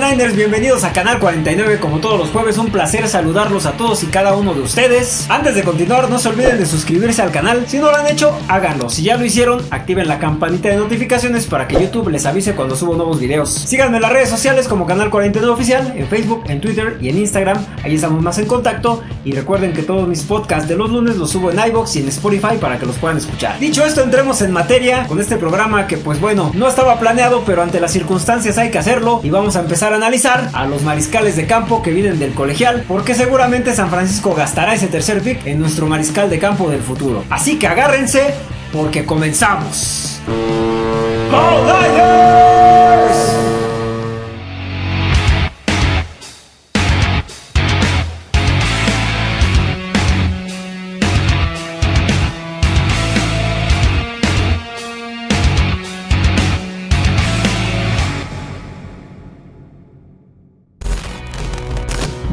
Niners, bienvenidos a Canal 49 como todos los jueves, un placer saludarlos a todos y cada uno de ustedes. Antes de continuar, no se olviden de suscribirse al canal, si no lo han hecho, háganlo. Si ya lo hicieron, activen la campanita de notificaciones para que YouTube les avise cuando subo nuevos videos. Síganme en las redes sociales como Canal 49 Oficial, en Facebook, en Twitter y en Instagram, ahí estamos más en contacto. Y recuerden que todos mis podcasts de los lunes los subo en iBox y en Spotify para que los puedan escuchar. Dicho esto, entremos en materia con este programa que pues bueno, no estaba planeado, pero ante las circunstancias hay que hacerlo y vamos a empezar analizar a los mariscales de campo que vienen del colegial, porque seguramente San Francisco gastará ese tercer pick en nuestro mariscal de campo del futuro. Así que agárrense porque comenzamos.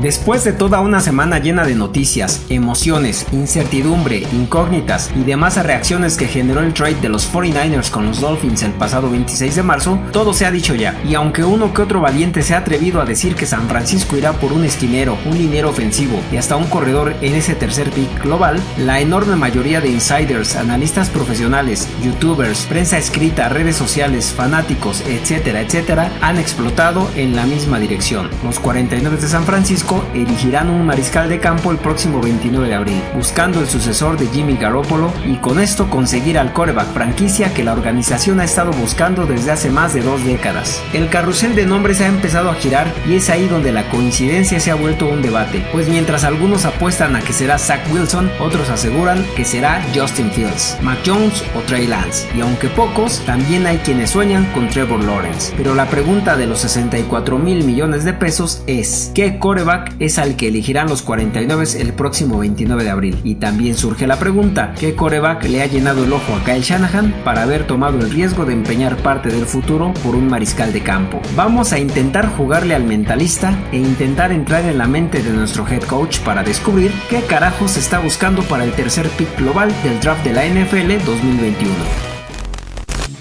Después de toda una semana llena de noticias, emociones, incertidumbre, incógnitas y demás reacciones que generó el trade de los 49ers con los Dolphins el pasado 26 de marzo, todo se ha dicho ya. Y aunque uno que otro valiente se ha atrevido a decir que San Francisco irá por un esquinero, un dinero ofensivo y hasta un corredor en ese tercer pick global, la enorme mayoría de insiders, analistas profesionales, youtubers, prensa escrita, redes sociales, fanáticos, etcétera, etcétera, han explotado en la misma dirección. Los 49 de San Francisco elegirán un mariscal de campo el próximo 29 de abril, buscando el sucesor de Jimmy Garoppolo y con esto conseguir al coreback franquicia que la organización ha estado buscando desde hace más de dos décadas. El carrusel de nombres ha empezado a girar y es ahí donde la coincidencia se ha vuelto un debate, pues mientras algunos apuestan a que será Zach Wilson, otros aseguran que será Justin Fields, Mac Jones o Trey Lance, y aunque pocos, también hay quienes sueñan con Trevor Lawrence. Pero la pregunta de los 64 mil millones de pesos es, ¿qué coreback es al que elegirán los 49 el próximo 29 de abril. Y también surge la pregunta, ¿qué coreback le ha llenado el ojo a Kyle Shanahan para haber tomado el riesgo de empeñar parte del futuro por un mariscal de campo? Vamos a intentar jugarle al mentalista e intentar entrar en la mente de nuestro head coach para descubrir qué carajos está buscando para el tercer pick global del draft de la NFL 2021.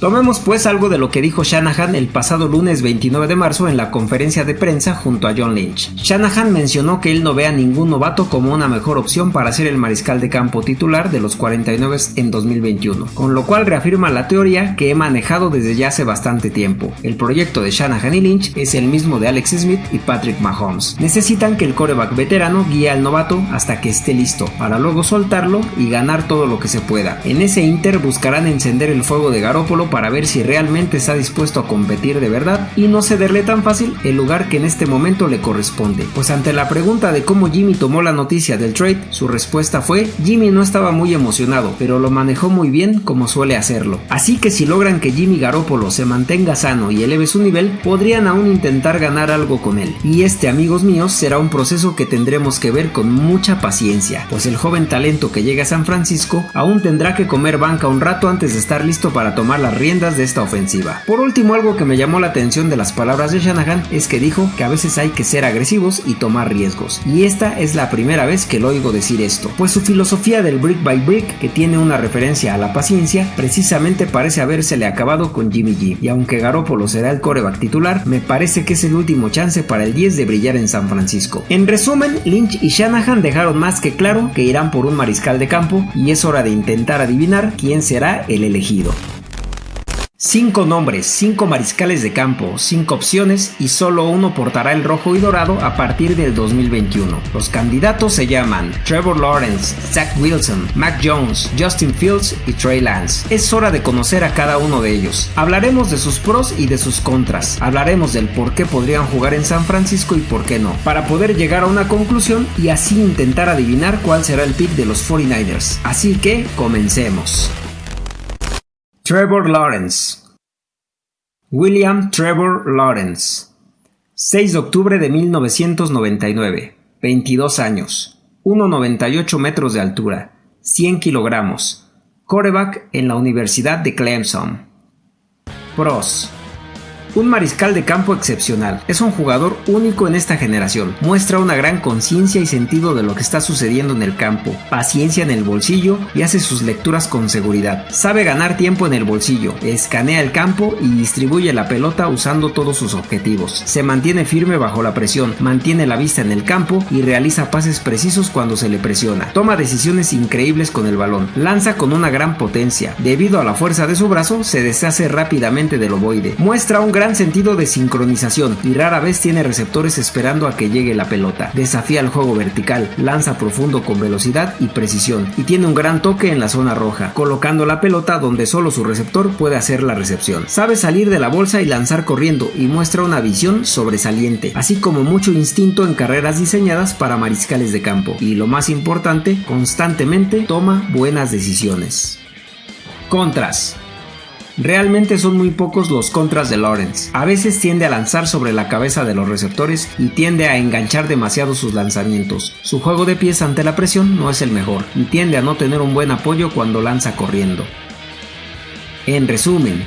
Tomemos pues algo de lo que dijo Shanahan el pasado lunes 29 de marzo en la conferencia de prensa junto a John Lynch. Shanahan mencionó que él no ve a ningún novato como una mejor opción para ser el mariscal de campo titular de los 49 en 2021, con lo cual reafirma la teoría que he manejado desde ya hace bastante tiempo. El proyecto de Shanahan y Lynch es el mismo de Alex Smith y Patrick Mahomes. Necesitan que el coreback veterano guíe al novato hasta que esté listo, para luego soltarlo y ganar todo lo que se pueda. En ese inter buscarán encender el fuego de Garópolo para ver si realmente está dispuesto a competir de verdad y no cederle tan fácil el lugar que en este momento le corresponde. Pues ante la pregunta de cómo Jimmy tomó la noticia del trade, su respuesta fue Jimmy no estaba muy emocionado, pero lo manejó muy bien como suele hacerlo. Así que si logran que Jimmy Garoppolo se mantenga sano y eleve su nivel, podrían aún intentar ganar algo con él. Y este amigos míos será un proceso que tendremos que ver con mucha paciencia, pues el joven talento que llega a San Francisco aún tendrá que comer banca un rato antes de estar listo para tomar la de esta ofensiva. Por último, algo que me llamó la atención de las palabras de Shanahan es que dijo que a veces hay que ser agresivos y tomar riesgos. Y esta es la primera vez que lo oigo decir esto, pues su filosofía del brick by brick, que tiene una referencia a la paciencia, precisamente parece habérsele acabado con Jimmy G. Y aunque Garoppolo será el coreback titular, me parece que es el último chance para el 10 de brillar en San Francisco. En resumen, Lynch y Shanahan dejaron más que claro que irán por un mariscal de campo y es hora de intentar adivinar quién será el elegido. Cinco nombres, cinco mariscales de campo, cinco opciones y solo uno portará el rojo y dorado a partir del 2021. Los candidatos se llaman Trevor Lawrence, Zach Wilson, Mac Jones, Justin Fields y Trey Lance. Es hora de conocer a cada uno de ellos. Hablaremos de sus pros y de sus contras. Hablaremos del por qué podrían jugar en San Francisco y por qué no, para poder llegar a una conclusión y así intentar adivinar cuál será el pick de los 49ers. Así que comencemos. Trevor Lawrence. William Trevor Lawrence. 6 de octubre de 1999. 22 años. 1,98 metros de altura. 100 kilogramos. Coreback en la Universidad de Clemson. Pros. Un mariscal de campo excepcional. Es un jugador único en esta generación. Muestra una gran conciencia y sentido de lo que está sucediendo en el campo, paciencia en el bolsillo y hace sus lecturas con seguridad. Sabe ganar tiempo en el bolsillo, escanea el campo y distribuye la pelota usando todos sus objetivos. Se mantiene firme bajo la presión, mantiene la vista en el campo y realiza pases precisos cuando se le presiona. Toma decisiones increíbles con el balón. Lanza con una gran potencia. Debido a la fuerza de su brazo, se deshace rápidamente del ovoide. Muestra un gran sentido de sincronización y rara vez tiene receptores esperando a que llegue la pelota. Desafía el juego vertical, lanza profundo con velocidad y precisión y tiene un gran toque en la zona roja, colocando la pelota donde solo su receptor puede hacer la recepción. Sabe salir de la bolsa y lanzar corriendo y muestra una visión sobresaliente, así como mucho instinto en carreras diseñadas para mariscales de campo y lo más importante, constantemente toma buenas decisiones. Contras Realmente son muy pocos los contras de Lawrence. A veces tiende a lanzar sobre la cabeza de los receptores y tiende a enganchar demasiado sus lanzamientos. Su juego de pies ante la presión no es el mejor y tiende a no tener un buen apoyo cuando lanza corriendo. En resumen,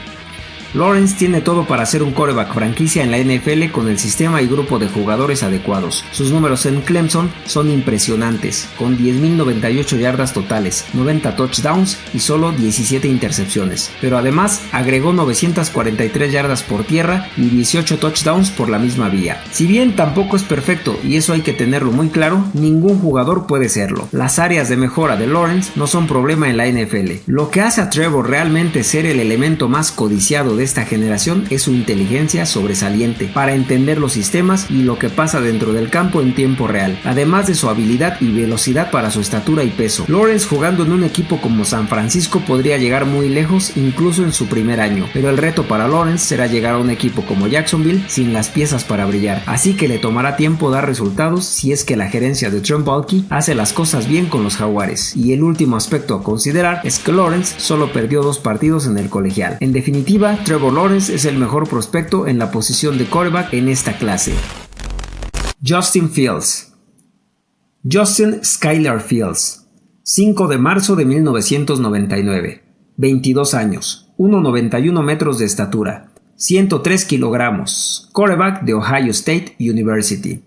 Lawrence tiene todo para ser un coreback franquicia en la NFL con el sistema y grupo de jugadores adecuados. Sus números en Clemson son impresionantes, con 10.098 yardas totales, 90 touchdowns y solo 17 intercepciones. Pero además agregó 943 yardas por tierra y 18 touchdowns por la misma vía. Si bien tampoco es perfecto y eso hay que tenerlo muy claro, ningún jugador puede serlo. Las áreas de mejora de Lawrence no son problema en la NFL. Lo que hace a Trevor realmente ser el elemento más codiciado de esta generación es su inteligencia sobresaliente para entender los sistemas y lo que pasa dentro del campo en tiempo real, además de su habilidad y velocidad para su estatura y peso. Lawrence jugando en un equipo como San Francisco podría llegar muy lejos incluso en su primer año, pero el reto para Lawrence será llegar a un equipo como Jacksonville sin las piezas para brillar, así que le tomará tiempo dar resultados si es que la gerencia de Trump Balky hace las cosas bien con los jaguares. Y el último aspecto a considerar es que Lawrence solo perdió dos partidos en el colegial. En definitiva, Trevor Lawrence es el mejor prospecto en la posición de quarterback en esta clase. Justin Fields. Justin Skylar Fields. 5 de marzo de 1999 22 años. 1,91 metros de estatura. 103 kilogramos. Quarterback de Ohio State University.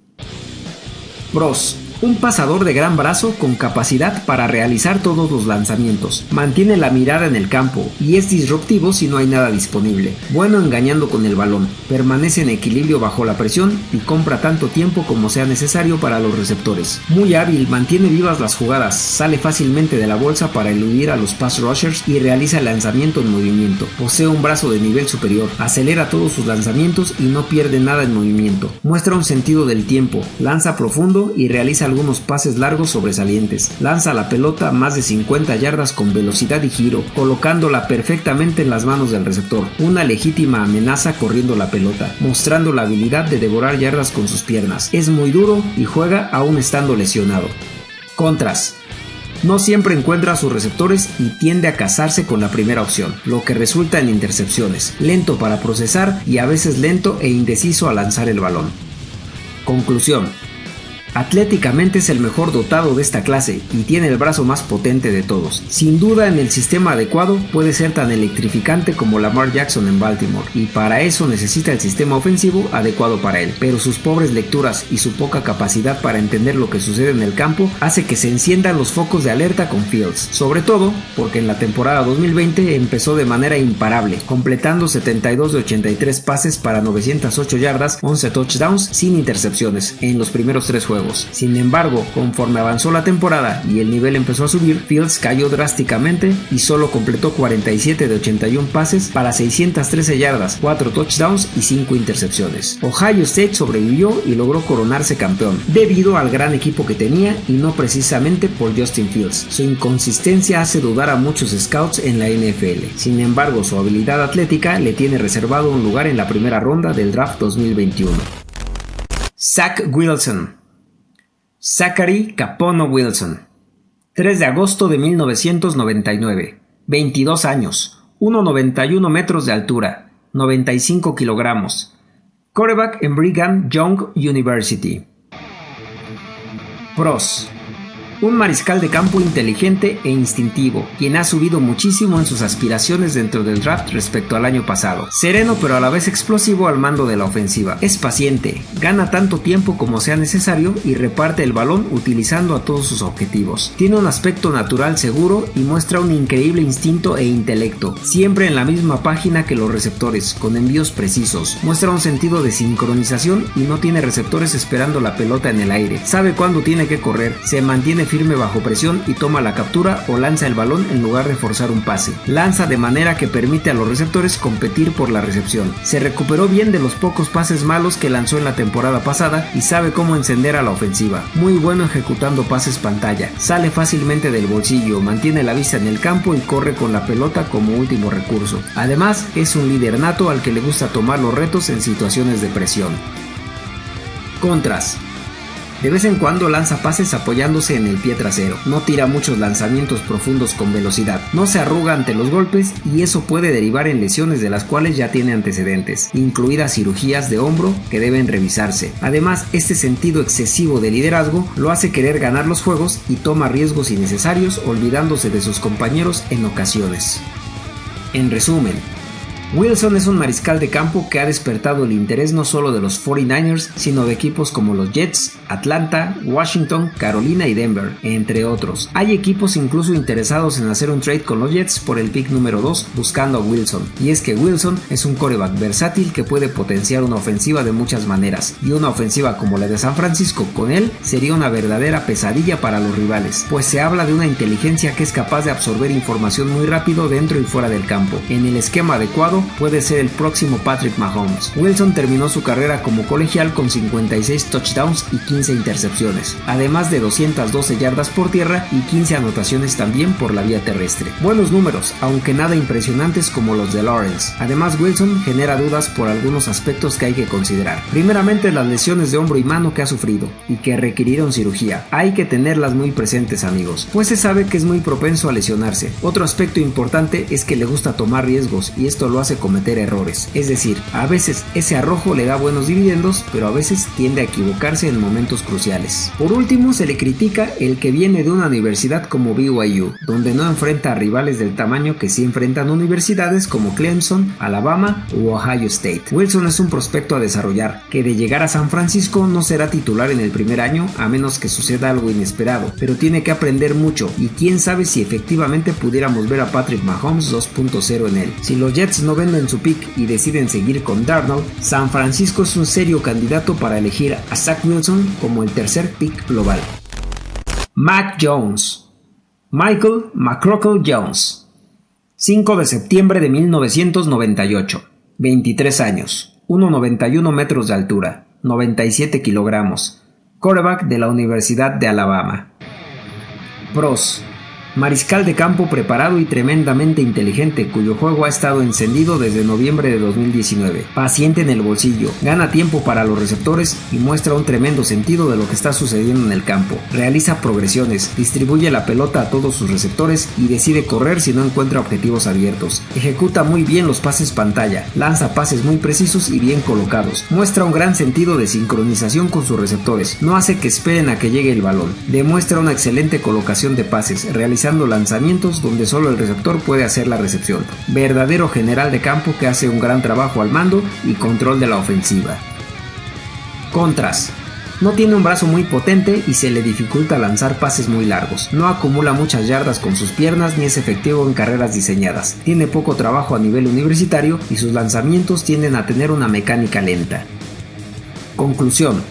Pros un pasador de gran brazo con capacidad para realizar todos los lanzamientos. Mantiene la mirada en el campo y es disruptivo si no hay nada disponible. Bueno engañando con el balón. Permanece en equilibrio bajo la presión y compra tanto tiempo como sea necesario para los receptores. Muy hábil, mantiene vivas las jugadas, sale fácilmente de la bolsa para eludir a los pass rushers y realiza el lanzamiento en movimiento. Posee un brazo de nivel superior, acelera todos sus lanzamientos y no pierde nada en movimiento. Muestra un sentido del tiempo, lanza profundo y realiza algunos pases largos sobresalientes. Lanza la pelota más de 50 yardas con velocidad y giro, colocándola perfectamente en las manos del receptor. Una legítima amenaza corriendo la pelota, mostrando la habilidad de devorar yardas con sus piernas. Es muy duro y juega aún estando lesionado. Contras. No siempre encuentra a sus receptores y tiende a casarse con la primera opción, lo que resulta en intercepciones, lento para procesar y a veces lento e indeciso a lanzar el balón. Conclusión. Atléticamente es el mejor dotado de esta clase y tiene el brazo más potente de todos. Sin duda en el sistema adecuado puede ser tan electrificante como Lamar Jackson en Baltimore y para eso necesita el sistema ofensivo adecuado para él. Pero sus pobres lecturas y su poca capacidad para entender lo que sucede en el campo hace que se enciendan los focos de alerta con Fields. Sobre todo porque en la temporada 2020 empezó de manera imparable, completando 72 de 83 pases para 908 yardas, 11 touchdowns sin intercepciones en los primeros tres juegos. Sin embargo, conforme avanzó la temporada y el nivel empezó a subir, Fields cayó drásticamente y solo completó 47 de 81 pases para 613 yardas, 4 touchdowns y 5 intercepciones. Ohio State sobrevivió y logró coronarse campeón, debido al gran equipo que tenía y no precisamente por Justin Fields. Su inconsistencia hace dudar a muchos scouts en la NFL. Sin embargo, su habilidad atlética le tiene reservado un lugar en la primera ronda del draft 2021. Zach Wilson Zachary Capono Wilson. 3 de agosto de 1999. 22 años. 1,91 metros de altura. 95 kilogramos. Quarterback en Brigham Young University. Pros. Un mariscal de campo inteligente e instintivo, quien ha subido muchísimo en sus aspiraciones dentro del draft respecto al año pasado. Sereno pero a la vez explosivo al mando de la ofensiva. Es paciente, gana tanto tiempo como sea necesario y reparte el balón utilizando a todos sus objetivos. Tiene un aspecto natural seguro y muestra un increíble instinto e intelecto, siempre en la misma página que los receptores, con envíos precisos. Muestra un sentido de sincronización y no tiene receptores esperando la pelota en el aire. Sabe cuándo tiene que correr, se mantiene firme bajo presión y toma la captura o lanza el balón en lugar de forzar un pase. Lanza de manera que permite a los receptores competir por la recepción. Se recuperó bien de los pocos pases malos que lanzó en la temporada pasada y sabe cómo encender a la ofensiva. Muy bueno ejecutando pases pantalla. Sale fácilmente del bolsillo, mantiene la vista en el campo y corre con la pelota como último recurso. Además, es un líder nato al que le gusta tomar los retos en situaciones de presión. Contras. De vez en cuando lanza pases apoyándose en el pie trasero. No tira muchos lanzamientos profundos con velocidad. No se arruga ante los golpes y eso puede derivar en lesiones de las cuales ya tiene antecedentes, incluidas cirugías de hombro que deben revisarse. Además, este sentido excesivo de liderazgo lo hace querer ganar los juegos y toma riesgos innecesarios olvidándose de sus compañeros en ocasiones. En resumen, Wilson es un mariscal de campo que ha despertado el interés no solo de los 49ers, sino de equipos como los Jets, Atlanta, Washington, Carolina y Denver, entre otros. Hay equipos incluso interesados en hacer un trade con los Jets por el pick número 2 buscando a Wilson. Y es que Wilson es un coreback versátil que puede potenciar una ofensiva de muchas maneras, y una ofensiva como la de San Francisco con él sería una verdadera pesadilla para los rivales, pues se habla de una inteligencia que es capaz de absorber información muy rápido dentro y fuera del campo. En el esquema adecuado, puede ser el próximo Patrick Mahomes. Wilson terminó su carrera como colegial con 56 touchdowns y 15 intercepciones, además de 212 yardas por tierra y 15 anotaciones también por la vía terrestre. Buenos números, aunque nada impresionantes como los de Lawrence. Además, Wilson genera dudas por algunos aspectos que hay que considerar. Primeramente, las lesiones de hombro y mano que ha sufrido y que requirieron cirugía. Hay que tenerlas muy presentes, amigos, pues se sabe que es muy propenso a lesionarse. Otro aspecto importante es que le gusta tomar riesgos y esto lo hace cometer errores. Es decir, a veces ese arrojo le da buenos dividendos, pero a veces tiende a equivocarse en momentos cruciales. Por último, se le critica el que viene de una universidad como BYU, donde no enfrenta a rivales del tamaño que sí enfrentan universidades como Clemson, Alabama u Ohio State. Wilson es un prospecto a desarrollar, que de llegar a San Francisco no será titular en el primer año a menos que suceda algo inesperado, pero tiene que aprender mucho y quién sabe si efectivamente pudiéramos ver a Patrick Mahomes 2.0 en él. Si los Jets no venden su pick y deciden seguir con Darnold, San Francisco es un serio candidato para elegir a Zach Wilson como el tercer pick global. Mac Jones. Michael McCrockle Jones. 5 de septiembre de 1998 23 años. 1,91 metros de altura. 97 kilogramos. Quarterback de la Universidad de Alabama. Pros Mariscal de campo preparado y tremendamente inteligente, cuyo juego ha estado encendido desde noviembre de 2019. Paciente en el bolsillo, gana tiempo para los receptores y muestra un tremendo sentido de lo que está sucediendo en el campo. Realiza progresiones, distribuye la pelota a todos sus receptores y decide correr si no encuentra objetivos abiertos. Ejecuta muy bien los pases pantalla, lanza pases muy precisos y bien colocados. Muestra un gran sentido de sincronización con sus receptores. No hace que esperen a que llegue el balón. Demuestra una excelente colocación de pases, lanzamientos donde solo el receptor puede hacer la recepción. Verdadero general de campo que hace un gran trabajo al mando y control de la ofensiva. Contras. No tiene un brazo muy potente y se le dificulta lanzar pases muy largos. No acumula muchas yardas con sus piernas ni es efectivo en carreras diseñadas. Tiene poco trabajo a nivel universitario y sus lanzamientos tienden a tener una mecánica lenta. Conclusión.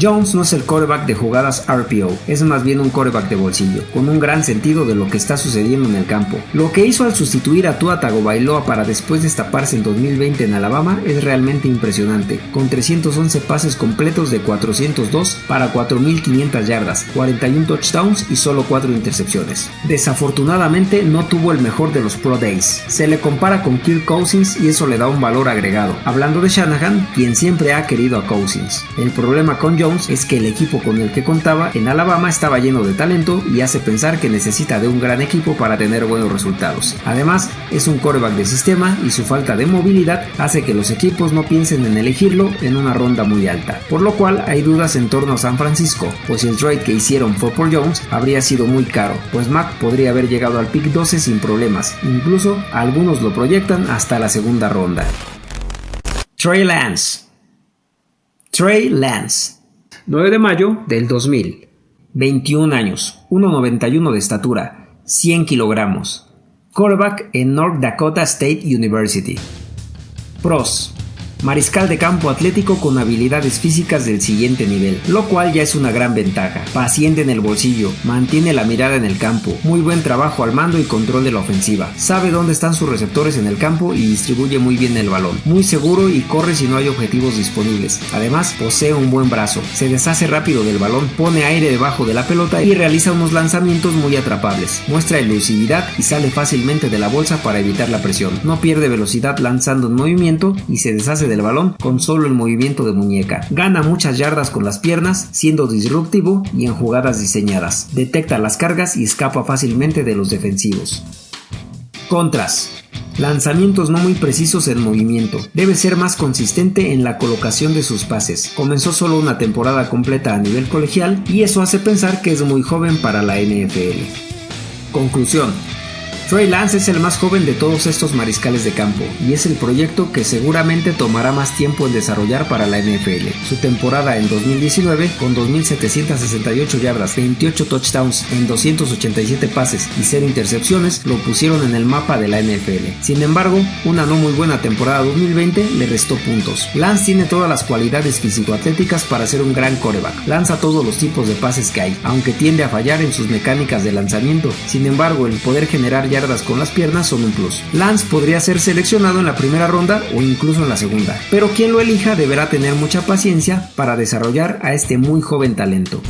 Jones no es el coreback de jugadas RPO, es más bien un coreback de bolsillo, con un gran sentido de lo que está sucediendo en el campo. Lo que hizo al sustituir a Tua Tagovailoa para después destaparse en 2020 en Alabama es realmente impresionante, con 311 pases completos de 402 para 4.500 yardas, 41 touchdowns y solo 4 intercepciones. Desafortunadamente no tuvo el mejor de los Pro Days. Se le compara con Kirk Cousins y eso le da un valor agregado. Hablando de Shanahan, quien siempre ha querido a Cousins. El problema con Jones Es que el equipo con el que contaba en Alabama estaba lleno de talento y hace pensar que necesita de un gran equipo para tener buenos resultados. Además, es un coreback de sistema y su falta de movilidad hace que los equipos no piensen en elegirlo en una ronda muy alta, por lo cual hay dudas en torno a San Francisco, pues el trade que hicieron fue por Jones habría sido muy caro, pues Mac podría haber llegado al pick 12 sin problemas, incluso algunos lo proyectan hasta la segunda ronda. Trey Lance Trey Lance 9 de mayo del 2000 21 años, 1,91 de estatura, 100 kilogramos. Quarterback en North Dakota State University. Pros mariscal de campo atlético con habilidades físicas del siguiente nivel, lo cual ya es una gran ventaja. Paciente en el bolsillo, mantiene la mirada en el campo, muy buen trabajo al mando y control de la ofensiva, sabe dónde están sus receptores en el campo y distribuye muy bien el balón, muy seguro y corre si no hay objetivos disponibles. Además, posee un buen brazo, se deshace rápido del balón, pone aire debajo de la pelota y realiza unos lanzamientos muy atrapables. Muestra elusividad y sale fácilmente de la bolsa para evitar la presión. No pierde velocidad lanzando en movimiento y se deshace del balón con solo el movimiento de muñeca. Gana muchas yardas con las piernas, siendo disruptivo y en jugadas diseñadas. Detecta las cargas y escapa fácilmente de los defensivos. Contras. Lanzamientos no muy precisos en movimiento. Debe ser más consistente en la colocación de sus pases. Comenzó solo una temporada completa a nivel colegial y eso hace pensar que es muy joven para la NFL. Conclusión. Trey Lance es el más joven de todos estos mariscales de campo y es el proyecto que seguramente tomará más tiempo en desarrollar para la NFL. Su temporada en 2019, con 2.768 yardas, 28 touchdowns en 287 pases y 0 intercepciones, lo pusieron en el mapa de la NFL. Sin embargo, una no muy buena temporada 2020 le restó puntos. Lance tiene todas las cualidades físico-atléticas para ser un gran coreback. Lanza todos los tipos de pases que hay, aunque tiende a fallar en sus mecánicas de lanzamiento. Sin embargo, el poder generar ya con las piernas son un plus. Lance podría ser seleccionado en la primera ronda o incluso en la segunda, pero quien lo elija deberá tener mucha paciencia para desarrollar a este muy joven talento.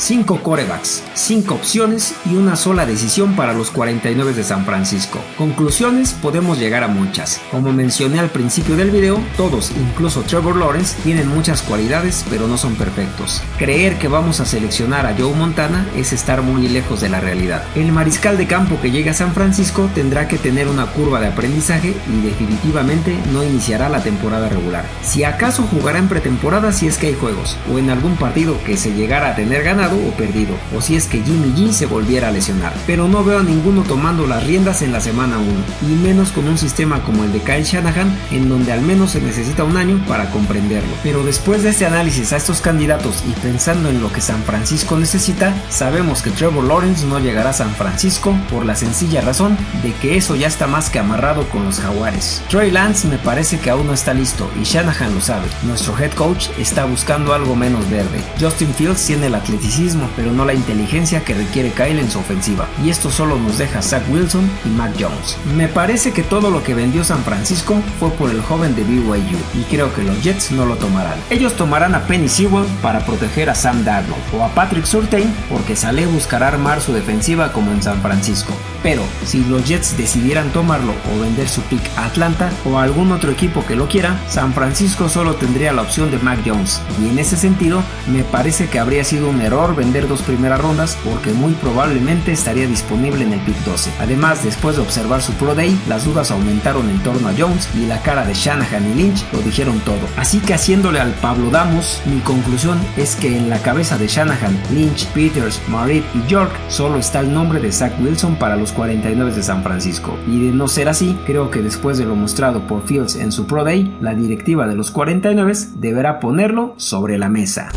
5 corebacks, 5 opciones y una sola decisión para los 49 de San Francisco. Conclusiones podemos llegar a muchas. Como mencioné al principio del video, todos, incluso Trevor Lawrence, tienen muchas cualidades pero no son perfectos. Creer que vamos a seleccionar a Joe Montana es estar muy lejos de la realidad. El mariscal de campo que llega a San Francisco tendrá que tener una curva de aprendizaje y definitivamente no iniciará la temporada regular. Si acaso jugará en pretemporada si es que hay juegos, o en algún partido que se llegara a tener ganado o perdido, o si es que Jimmy G se volviera a lesionar. Pero no veo a ninguno tomando las riendas en la semana 1, y menos con un sistema como el de Kyle Shanahan, en donde al menos se necesita un año para comprenderlo. Pero después de este análisis a estos candidatos y pensando en lo que San Francisco necesita, sabemos que Trevor Lawrence no llegará a San Francisco por la sencilla razón de que eso ya está más que amarrado con los jaguares. Trey Lance me parece que aún no está listo y Shanahan lo sabe. Nuestro head coach está buscando algo menos verde. Justin Fields tiene el atleticismo pero no la inteligencia que requiere Kyle en su ofensiva, y esto solo nos deja Zach Wilson y Mac Jones. Me parece que todo lo que vendió San Francisco fue por el joven de BYU, y creo que los Jets no lo tomarán. Ellos tomarán a Penny Sewell para proteger a Sam Darnold, o a Patrick Surtain porque Saleh buscará armar su defensiva como en San Francisco. Pero si los Jets decidieran tomarlo o vender su pick a Atlanta o a algún otro equipo que lo quiera, San Francisco solo tendría la opción de Mac Jones, y en ese sentido me parece que habría sido un error vender dos primeras rondas porque muy probablemente estaría disponible en el pick 12. Además, después de observar su Pro Day, las dudas aumentaron en torno a Jones y la cara de Shanahan y Lynch lo dijeron todo. Así que haciéndole al Pablo Damos, mi conclusión es que en la cabeza de Shanahan, Lynch, Peters, Marit y York solo está el nombre de Zach Wilson para los 49 de San Francisco. Y de no ser así, creo que después de lo mostrado por Fields en su Pro Day, la directiva de los 49 deberá ponerlo sobre la mesa.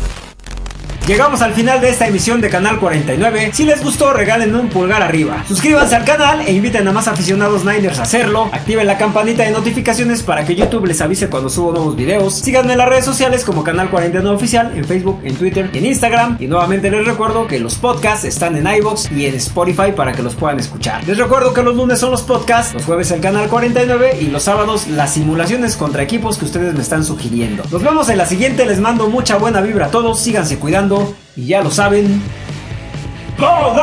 Llegamos al final de esta emisión de Canal 49. Si les gustó, regálenme un pulgar arriba. Suscríbanse al canal e inviten a más aficionados Niners a hacerlo. Activen la campanita de notificaciones para que YouTube les avise cuando subo nuevos videos. Síganme en las redes sociales como Canal 49 Oficial, en Facebook, en Twitter en Instagram. Y nuevamente les recuerdo que los podcasts están en iVoox y en Spotify para que los puedan escuchar. Les recuerdo que los lunes son los podcasts, los jueves el Canal 49 y los sábados las simulaciones contra equipos que ustedes me están sugiriendo. Nos vemos en la siguiente, les mando mucha buena vibra a todos, síganse cuidando y ya lo saben. ¡Go!